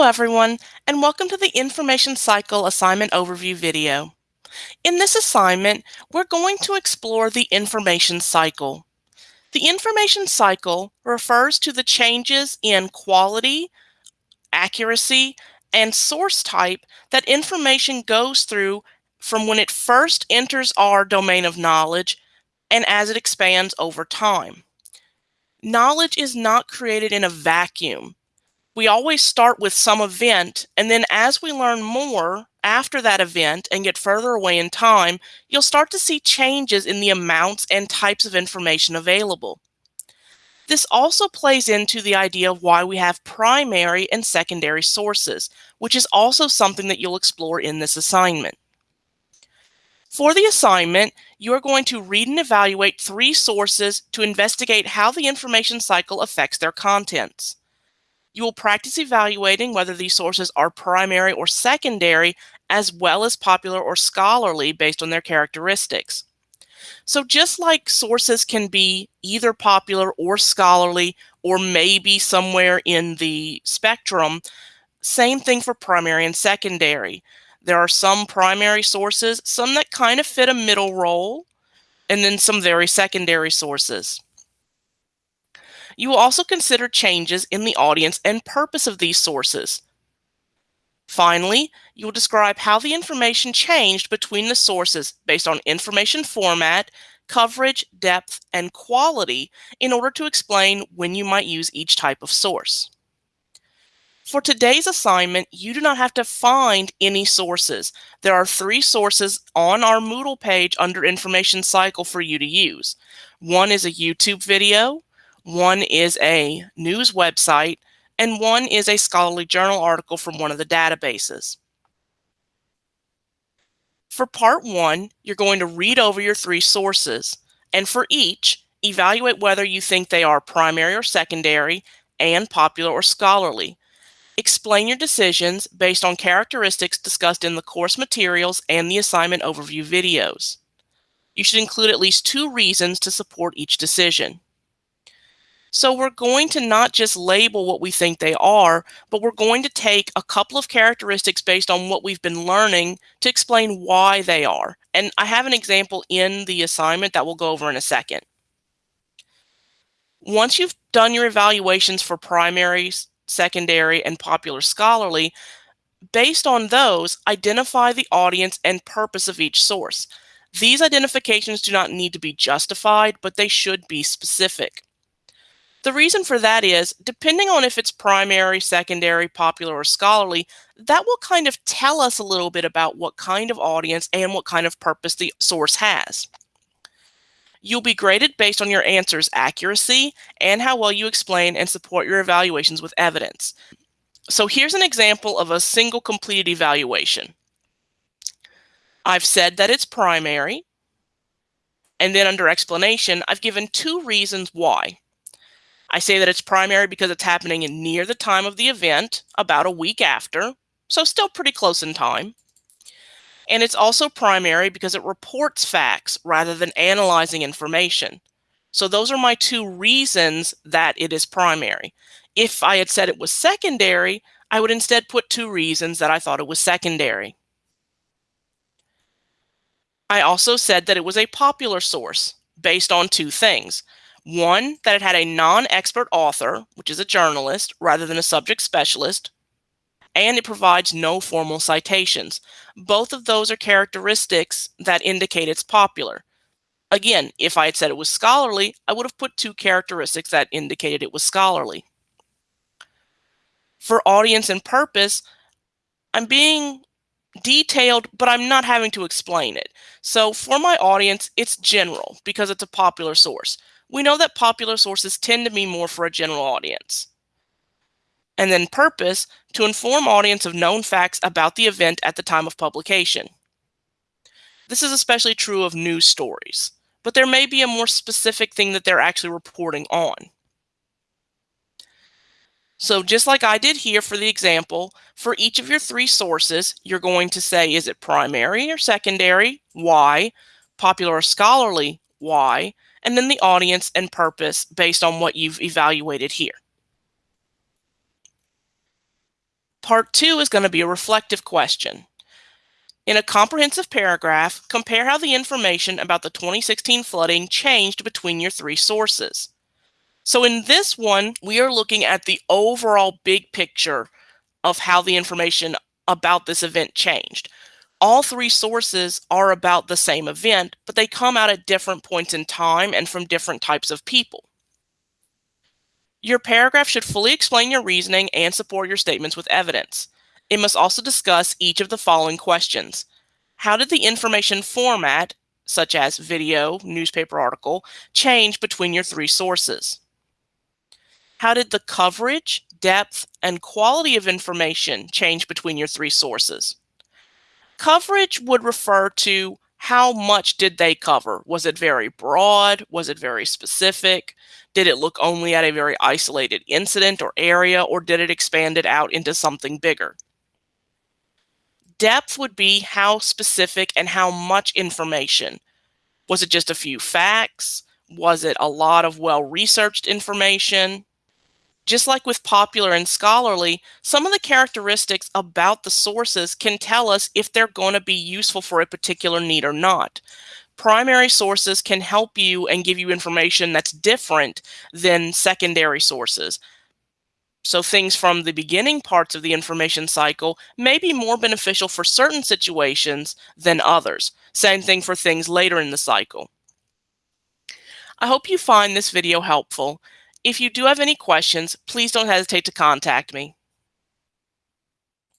Hello everyone, and welcome to the Information Cycle Assignment Overview video. In this assignment, we're going to explore the information cycle. The information cycle refers to the changes in quality, accuracy, and source type that information goes through from when it first enters our domain of knowledge and as it expands over time. Knowledge is not created in a vacuum we always start with some event, and then as we learn more after that event and get further away in time, you'll start to see changes in the amounts and types of information available. This also plays into the idea of why we have primary and secondary sources, which is also something that you'll explore in this assignment. For the assignment, you are going to read and evaluate three sources to investigate how the information cycle affects their contents. You will practice evaluating whether these sources are primary or secondary, as well as popular or scholarly based on their characteristics. So just like sources can be either popular or scholarly, or maybe somewhere in the spectrum, same thing for primary and secondary. There are some primary sources, some that kind of fit a middle role, and then some very secondary sources. You will also consider changes in the audience and purpose of these sources. Finally, you will describe how the information changed between the sources based on information format, coverage, depth, and quality in order to explain when you might use each type of source. For today's assignment, you do not have to find any sources. There are three sources on our Moodle page under Information Cycle for you to use. One is a YouTube video, one is a news website, and one is a scholarly journal article from one of the databases. For part one, you're going to read over your three sources, and for each, evaluate whether you think they are primary or secondary, and popular or scholarly. Explain your decisions based on characteristics discussed in the course materials and the assignment overview videos. You should include at least two reasons to support each decision. So we're going to not just label what we think they are, but we're going to take a couple of characteristics based on what we've been learning to explain why they are. And I have an example in the assignment that we'll go over in a second. Once you've done your evaluations for primary, secondary, and popular scholarly, based on those, identify the audience and purpose of each source. These identifications do not need to be justified, but they should be specific. The reason for that is, depending on if it's primary, secondary, popular, or scholarly, that will kind of tell us a little bit about what kind of audience and what kind of purpose the source has. You'll be graded based on your answer's accuracy and how well you explain and support your evaluations with evidence. So here's an example of a single completed evaluation. I've said that it's primary, and then under explanation, I've given two reasons why. I say that it's primary because it's happening near the time of the event, about a week after, so still pretty close in time. And it's also primary because it reports facts rather than analyzing information. So those are my two reasons that it is primary. If I had said it was secondary, I would instead put two reasons that I thought it was secondary. I also said that it was a popular source based on two things. One, that it had a non-expert author, which is a journalist, rather than a subject specialist, and it provides no formal citations. Both of those are characteristics that indicate it's popular. Again, if I had said it was scholarly, I would have put two characteristics that indicated it was scholarly. For audience and purpose, I'm being detailed, but I'm not having to explain it. So for my audience, it's general because it's a popular source we know that popular sources tend to be more for a general audience. And then purpose, to inform audience of known facts about the event at the time of publication. This is especially true of news stories, but there may be a more specific thing that they're actually reporting on. So just like I did here for the example, for each of your three sources, you're going to say, is it primary or secondary? Why? Popular or scholarly? Why? and then the audience and purpose based on what you've evaluated here. Part two is going to be a reflective question. In a comprehensive paragraph, compare how the information about the 2016 flooding changed between your three sources. So in this one, we are looking at the overall big picture of how the information about this event changed. All three sources are about the same event, but they come out at different points in time and from different types of people. Your paragraph should fully explain your reasoning and support your statements with evidence. It must also discuss each of the following questions. How did the information format, such as video, newspaper article, change between your three sources? How did the coverage, depth, and quality of information change between your three sources? Coverage would refer to how much did they cover? Was it very broad? Was it very specific? Did it look only at a very isolated incident or area, or did it expand it out into something bigger? Depth would be how specific and how much information. Was it just a few facts? Was it a lot of well researched information? Just like with popular and scholarly, some of the characteristics about the sources can tell us if they're going to be useful for a particular need or not. Primary sources can help you and give you information that's different than secondary sources. So things from the beginning parts of the information cycle may be more beneficial for certain situations than others. Same thing for things later in the cycle. I hope you find this video helpful. If you do have any questions, please don't hesitate to contact me.